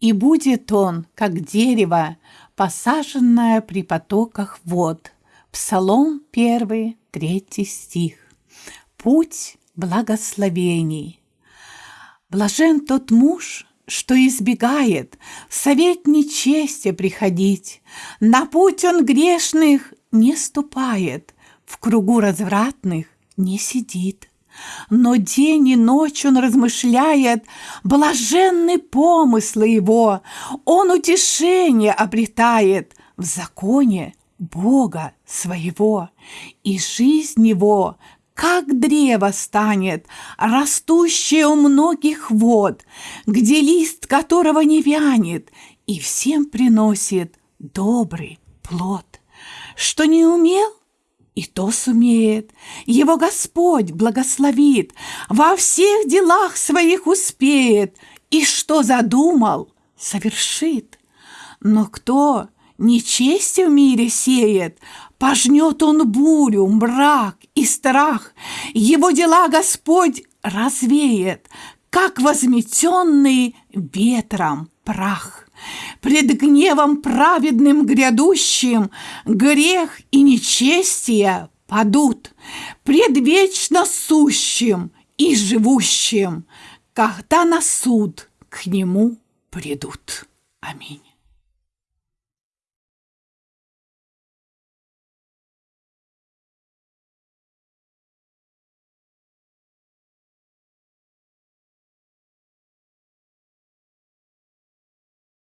И будет он, как дерево, посаженное при потоках вод. Псалом 1, 3 стих. Путь благословений. Блажен тот муж, что избегает совет нечестия приходить, на путь он грешных не ступает, в кругу развратных не сидит. Но день и ночь он размышляет, блаженны помыслы его, он утешение обретает в законе Бога своего, и жизнь его как древо станет, растущее у многих вод, где лист которого не вянет, и всем приносит добрый плод. Что не умел, и то сумеет. Его Господь благословит, во всех делах своих успеет, и что задумал, совершит. Но кто нечестие в мире сеет, Пожнет он бурю, мрак и страх. Его дела Господь развеет, как возметенный ветром прах. Пред гневом праведным грядущим грех и нечестие падут, пред вечно сущим и живущим, когда на суд к нему придут. Аминь.